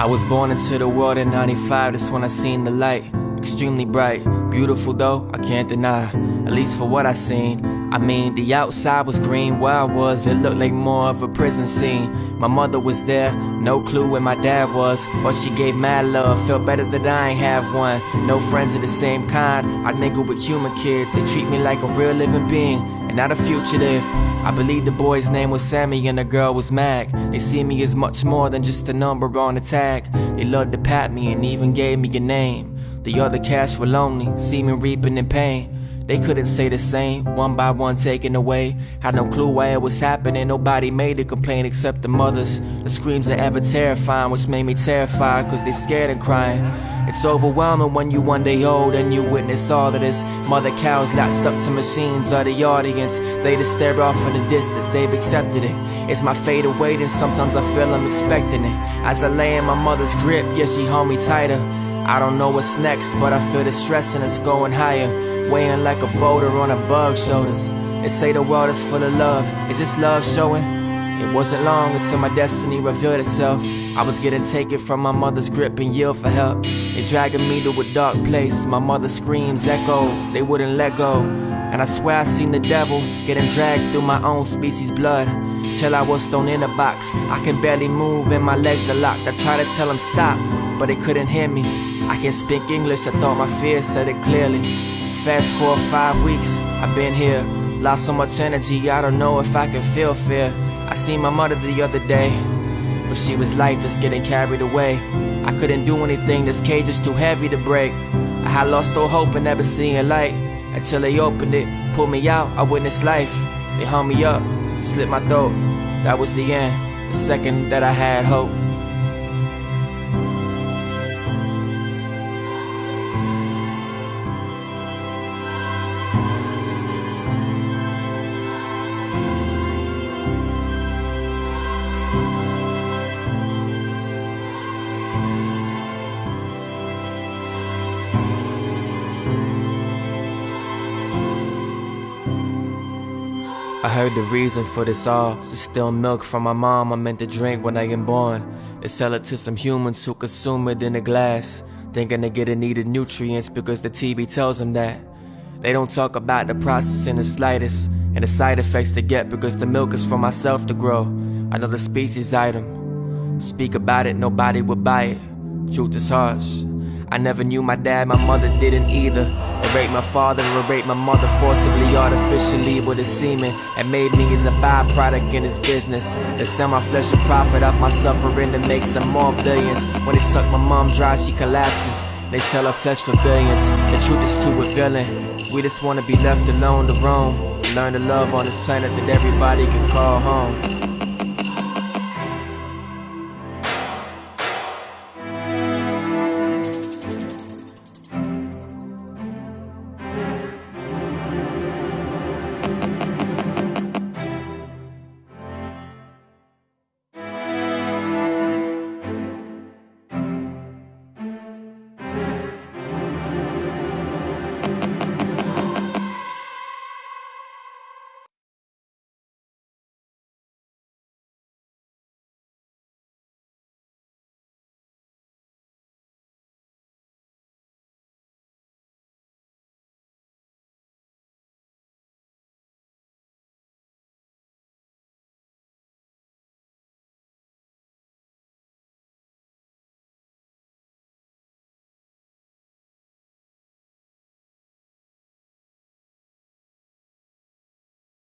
I was born into the world in 95, that's when I seen the light. Extremely bright, beautiful though, I can't deny. At least for what I seen. I mean, the outside was green, where I was, it looked like more of a prison scene. My mother was there, no clue where my dad was, but she gave mad love, felt better that I ain't have one. No friends of the same kind, I nigga with human kids, they treat me like a real living being, and not a fugitive. I believe the boy's name was Sammy and the girl was Mag. They see me as much more than just a number on a tag. They loved to pat me and even gave me a name. The other cats were lonely, see me reaping in pain. They couldn't say the same, one by one taken away. Had no clue why it was happening, nobody made a complaint except the mothers. The screams are ever terrifying, which made me terrified, cause they scared and crying. It's overwhelming when you one day old and you witness all of this. Mother cows latched up to machines are the audience. They just stare off in the distance, they've accepted it. It's my fate awaiting, sometimes I feel I'm expecting it. As I lay in my mother's grip, yeah, she hold me tighter. I don't know what's next, but I feel the stress and it's going higher weighing like a boulder on a bug's shoulders. They say the world is full of love. Is this love showing? It wasn't long until my destiny revealed itself. I was getting taken from my mother's grip and yelled for help. They dragging me to a dark place. My mother's screams echo. They wouldn't let go. And I swear I seen the devil getting dragged through my own species' blood. Till I was thrown in a box. I can barely move and my legs are locked. I tried to tell them stop, but they couldn't hear me. I can't speak English, I thought my fears said it clearly. Fast forward five weeks, I've been here. Lost so much energy, I don't know if I can feel fear. I seen my mother the other day, but she was lifeless, getting carried away. I couldn't do anything, this cage is too heavy to break. I had lost all hope and never seeing light until they opened it, pulled me out. I witnessed life. They hung me up, slit my throat. That was the end, the second that I had hope. I heard the reason for this all to steal milk from my mom I meant to drink when I am born. They sell it to some humans who consume it in a glass, thinking they get the needed nutrients because the TV tells them that. They don't talk about the process in the slightest and the side effects they get because the milk is for myself to grow. Another species item. Speak about it, nobody would buy it. Truth is harsh. I never knew my dad, my mother didn't either. Raped my father and raped my mother forcibly, artificially with a semen, and made me as a byproduct in his business. They sell my flesh and profit off my suffering to make some more billions. When they suck my mom dry, she collapses. They sell her flesh for billions. The truth is too revealing. We just wanna be left alone to roam. Learn to love on this planet that everybody can call home.